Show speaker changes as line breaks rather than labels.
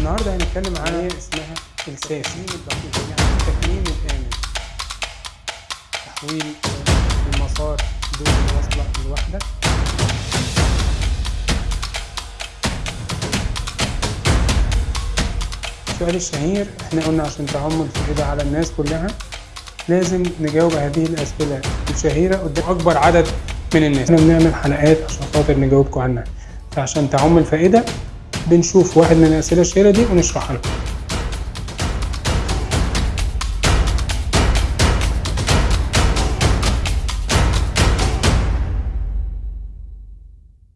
النهارده هنتكلم عن
عن
اسمها؟ التكميم الدقيق يعني التكميم الآمن. تحويل المسار دون الوصلة الواحدة السؤال الشهير إحنا قلنا عشان تعم الفائدة على الناس كلها لازم نجاوب هذه الأسئلة الشهيرة قدام أكبر عدد من الناس. إحنا بنعمل حلقات عشان خاطر نجاوبكم عنها. فعشان تعم الفائدة بنشوف واحد من الأسئلة الشهيرة دي ونشرحها لكم.